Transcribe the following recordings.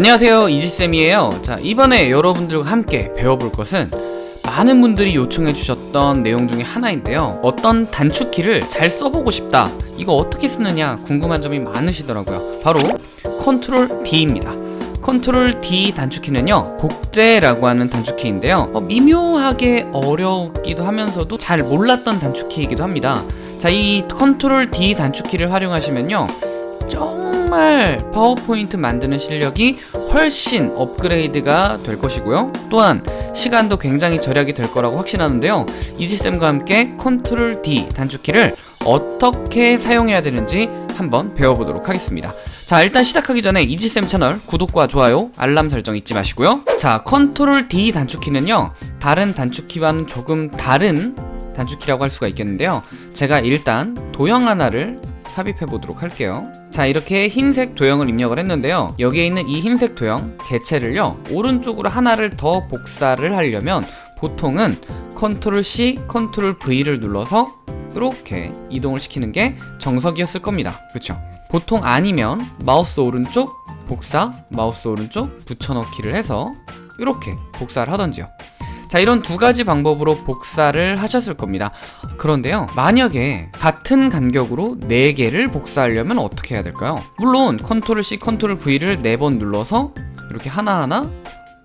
안녕하세요. 이지쌤이에요. 자 이번에 여러분들과 함께 배워볼 것은 많은 분들이 요청해 주셨던 내용 중에 하나인데요. 어떤 단축키를 잘 써보고 싶다. 이거 어떻게 쓰느냐 궁금한 점이 많으시더라고요. 바로 컨트롤 D입니다. 컨트롤 D 단축키는요 복제라고 하는 단축키인데요. 어, 미묘하게 어렵기도 하면서도 잘 몰랐던 단축키이기도 합니다. 자 이 컨트롤 D 단축키를 활용하시면요 정말 파워포인트 만드는 실력이 훨씬 업그레이드가 될 것이고요. 또한 시간도 굉장히 절약이 될 거라고 확신하는데요. 이지쌤과 함께 컨트롤 D 단축키를 어떻게 사용해야 되는지 한번 배워보도록 하겠습니다. 자 일단 시작하기 전에 이지쌤 채널 구독과 좋아요 알람 설정 잊지 마시고요. 자 컨트롤 D 단축키는요 다른 단축키와는 조금 다른 단축키라고 할 수가 있겠는데요. 제가 일단 도형 하나를 삽입해 보도록 할게요. 자 이렇게 흰색 도형을 입력을 했는데요. 여기에 있는 이 흰색 도형 개체를요 오른쪽으로 하나를 더 복사를 하려면 보통은 컨트롤 C, 컨트롤 V를 눌러서 이렇게 이동을 시키는 게 정석이었을 겁니다. 그쵸? 보통 아니면 마우스 오른쪽 복사, 마우스 오른쪽 붙여넣기를 해서 이렇게 복사를 하던지요 자 이런 두 가지 방법으로 복사를 하셨을 겁니다 그런데요 만약에 같은 간격으로 4개를 복사하려면 어떻게 해야 될까요? 물론 컨트롤 C, 컨트롤 V를 4번 눌러서 이렇게 하나하나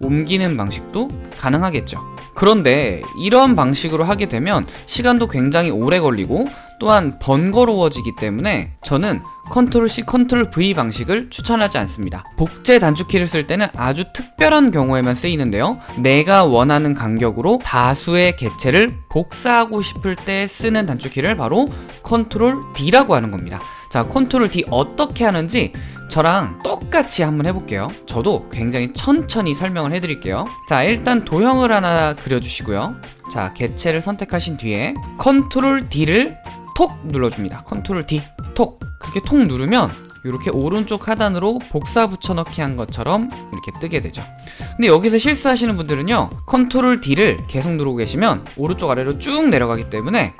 옮기는 방식도 가능하겠죠 그런데 이런 방식으로 하게 되면 시간도 굉장히 오래 걸리고 또한 번거로워지기 때문에 저는 컨트롤 C, 컨트롤 V 방식을 추천하지 않습니다. 복제 단축키를 쓸 때는 아주 특별한 경우에만 쓰이는데요. 내가 원하는 간격으로 다수의 개체를 복사하고 싶을 때 쓰는 단축키를 바로 컨트롤 D라고 하는 겁니다. 자, 컨트롤 D 어떻게 하는지 저랑 똑같이 한번 해볼게요 저도 굉장히 천천히 설명을 해드릴게요 자 일단 도형을 하나 그려주시고요 자 개체를 선택하신 뒤에 컨트롤 D를 톡 눌러줍니다 컨트롤 D 톡 그렇게 톡 누르면 이렇게 오른쪽 하단으로 복사 붙여넣기 한 것처럼 이렇게 뜨게 되죠. 근데 여기서 실수하시는 분들은요 컨트롤 D를 계속 누르고 계시면 오른쪽 아래로 쭉 내려가기 때문에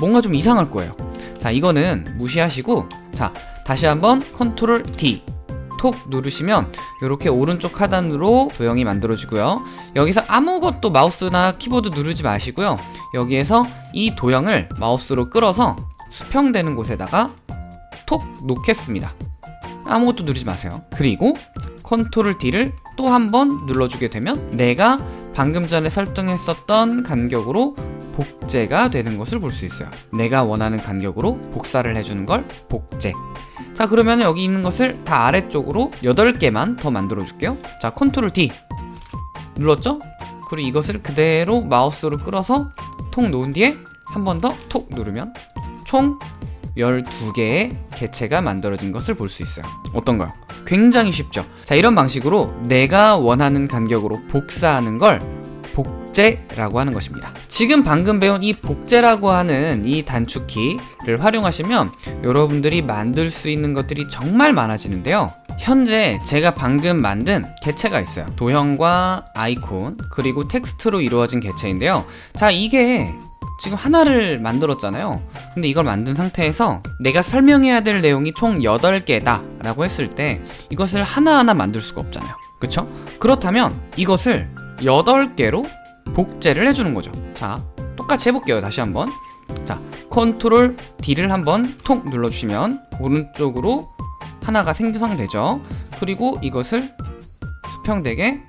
뭔가 좀 이상할 거예요. 자 이거는 무시하시고 자 다시 한번 컨트롤 D 톡 누르시면 이렇게 오른쪽 하단으로 도형이 만들어지고요. 여기서 아무것도 마우스나 키보드 누르지 마시고요. 여기에서 이 도형을 마우스로 끌어서 수평되는 곳에다가 톡 놓겠습니다. 아무것도 누르지 마세요. 그리고 컨트롤 D를 또 한 번 눌러주게 되면 내가 방금 전에 설정했었던 간격으로 복제가 되는 것을 볼 수 있어요. 내가 원하는 간격으로 복사를 해주는 걸 복제. 자 그러면 여기 있는 것을 다 아래쪽으로 8개만 더 만들어 줄게요. 자 컨트롤 D. 눌렀죠? 그리고 이것을 그대로 마우스로 끌어서 톡 놓은 뒤에 한 번 더 톡 누르면 총 12개의 개체가 만들어진 것을 볼 수 있어요. 어떤가요? 굉장히 쉽죠. 자 이런 방식으로 내가 원하는 간격으로 복사하는 걸 복제라고 하는 것입니다. 지금 방금 배운 이 복제라고 하는 이 단축키를 활용하시면 여러분들이 만들 수 있는 것들이 정말 많아지는데요. 현재 제가 방금 만든 개체가 있어요. 도형과 아이콘 그리고 텍스트로 이루어진 개체인데요. 자 이게 지금 하나를 만들었잖아요. 근데 이걸 만든 상태에서 내가 설명해야 될 내용이 총 8개다 라고 했을 때 이것을 하나하나 만들 수가 없잖아요. 그쵸? 그렇다면 이것을 8개로 복제를 해주는 거죠. 자 똑같이 해볼게요. 다시 한번. 자 컨트롤 D를 한번 톡 눌러주시면 오른쪽으로 하나가 생성되죠. 그리고 이것을 수평되게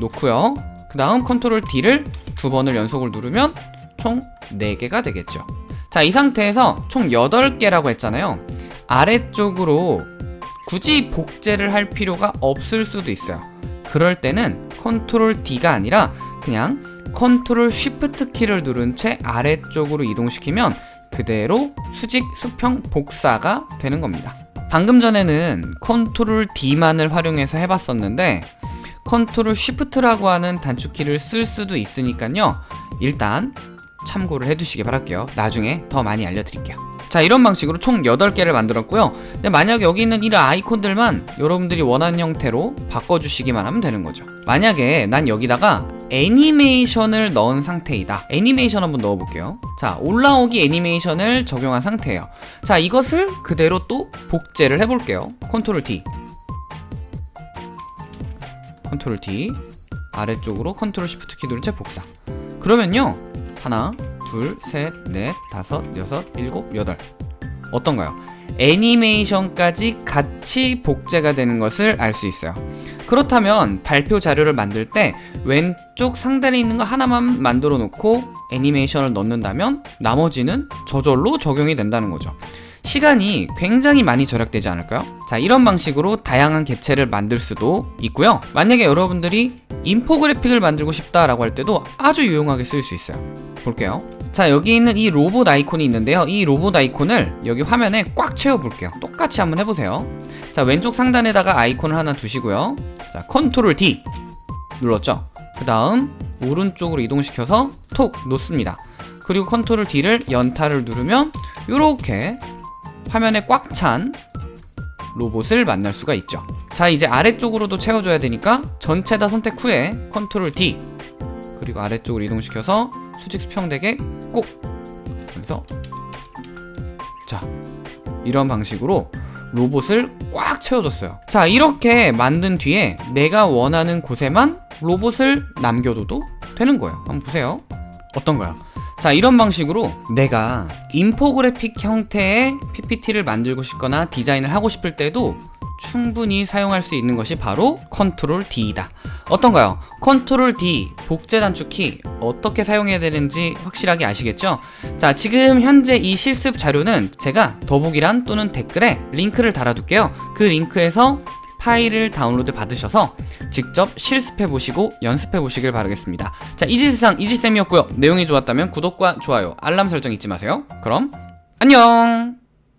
놓고요. 그 다음 컨트롤 D를 두 번을 연속을 누르면 총 4개가 되겠죠. 자 이 상태에서 총 8개라고 했잖아요. 아래쪽으로 굳이 복제를 할 필요가 없을 수도 있어요. 그럴 때는 컨트롤 D가 아니라 그냥 컨트롤 쉬프트 키를 누른 채 아래쪽으로 이동시키면 그대로 수직 수평 복사가 되는 겁니다. 방금 전에는 컨트롤 D만을 활용해서 해봤었는데 컨트롤 쉬프트라고 하는 단축키를 쓸 수도 있으니까요. 일단 참고를 해두시기 바랄게요. 나중에 더 많이 알려드릴게요. 자 이런 방식으로 총 8개를 만들었고요. 근데 만약에 여기 있는 이런 아이콘들만 여러분들이 원하는 형태로 바꿔주시기만 하면 되는 거죠. 만약에 난 여기다가 애니메이션을 넣은 상태이다. 애니메이션 한번 넣어볼게요. 자 올라오기 애니메이션을 적용한 상태예요. 자 이것을 그대로 또 복제를 해볼게요. 컨트롤 D. 컨트롤 D. 아래쪽으로 컨트롤 시프트 키 누른 채 복사. 그러면요 하나 둘 셋 넷 다섯 여섯 일곱 여덟. 어떤가요? 애니메이션까지 같이 복제가 되는 것을 알 수 있어요. 그렇다면 발표 자료를 만들 때 왼쪽 상단에 있는 거 하나만 만들어 놓고 애니메이션을 넣는다면 나머지는 저절로 적용이 된다는 거죠. 시간이 굉장히 많이 절약되지 않을까요? 자 이런 방식으로 다양한 객체를 만들 수도 있고요. 만약에 여러분들이 인포그래픽을 만들고 싶다라고 할 때도 아주 유용하게 쓸 수 있어요 볼게요. 자 여기 있는 이 로봇 아이콘이 있는데요. 이 로봇 아이콘을 여기 화면에 꽉 채워 볼게요. 똑같이 한번 해보세요. 자 왼쪽 상단에다가 아이콘을 하나 두시고요. 자 컨트롤 D 눌렀죠? 그 다음 오른쪽으로 이동시켜서 톡 놓습니다. 그리고 컨트롤 D를 연타를 누르면 이렇게 화면에 꽉 찬 로봇을 만날 수가 있죠. 자 이제 아래쪽으로도 채워줘야 되니까 전체 다 선택 후에 컨트롤 D 그리고 아래쪽으로 이동시켜서 수직 수평되게 꼭. 그래서 자 이런 방식으로 로봇을 꽉 채워줬어요. 자 이렇게 만든 뒤에 내가 원하는 곳에만 로봇을 남겨둬도 되는 거예요. 한번 보세요. 어떤가요? 자 이런 방식으로 내가 인포그래픽 형태의 PPT를 만들고 싶거나 디자인을 하고 싶을 때도 충분히 사용할 수 있는 것이 바로 컨트롤 D이다 어떤가요? 컨트롤 D 복제 단축키 어떻게 사용해야 되는지 확실하게 아시겠죠? 자 지금 현재 이 실습 자료는 제가 더보기란 또는 댓글에 링크를 달아둘게요. 그 링크에서 파일을 다운로드 받으셔서 직접 실습해 보시고 연습해 보시길 바라겠습니다. 자 이지세상 이지쌤이었고요. 내용이 좋았다면 구독과 좋아요 알람 설정 잊지 마세요. 그럼 안녕